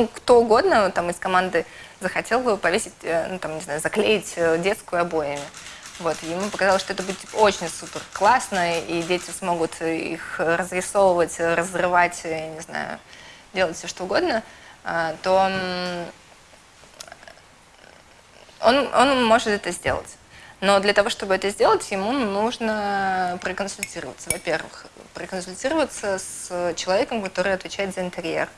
Ну, Кто угодно там из команды захотел бы повесить, э, ну там, не знаю, заклеить э, детскую обоями. Вот, и ему показалось, что это будет типа, очень супер классно, и дети смогут их разрисовывать, разрывать, я не знаю, делать все что угодно, а, то он, он может это сделать. Но для того, чтобы это сделать, ему нужно проконсультироваться. Во-первых, проконсультироваться с человеком, который отвечает за интерьер.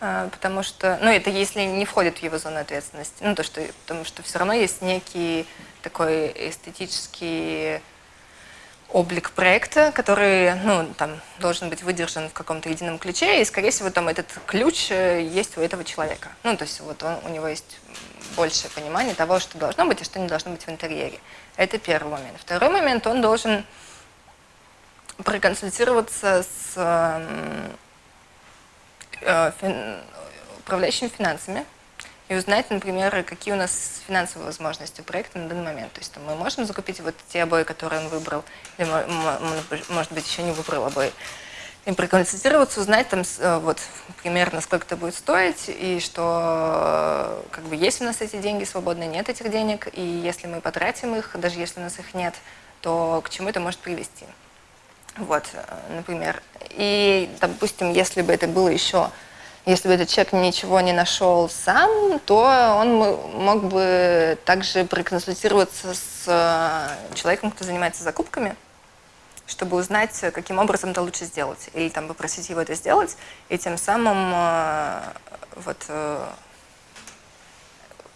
А, Потому что, ну, это если не входит в его зону ответственности. Ну, то, что, потому что все равно есть некий такой эстетический облик проекта, который, ну, там, должен быть выдержан в каком-то едином ключе, и, скорее всего, там этот ключ э, есть у этого человека. Ну, то есть вот он, у него есть большее понимание того, что должно быть и что не должно быть в интерьере. Это первый момент. Второй момент, он должен проконсультироваться с эм, фин- управляющими финансами и узнать, например, какие у нас финансовые возможности у проекта на данный момент. То есть мы можем закупить вот те обои, которые он выбрал, или, мо- мо- может быть, еще не выбрал обои. И проконсультироваться, узнать там э, вот примерно сколько это будет стоить, и что э, как бы есть у нас эти деньги свободные, нет этих денег, и если мы потратим их, даже если у нас их нет, то к чему это может привести. Вот, э, например. И, допустим, если бы это было еще, если бы этот человек ничего не нашел сам, то он мог бы также проконсультироваться с э, человеком, кто занимается закупками, чтобы узнать, каким образом это лучше сделать. Или там попросить его это сделать, и тем самым э, вот,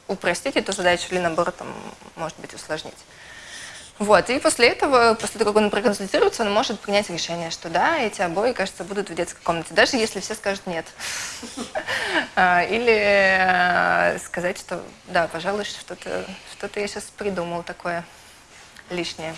упростить эту задачу или наоборот, там, может быть, усложнить. Вот, и после этого, после того, как он проконсультируется, он может принять решение, что да, эти обои, кажется, будут в детской комнате, даже если все скажут нет. А, Или э, сказать, что да, пожалуй, что-то что я сейчас придумал такое лишнее.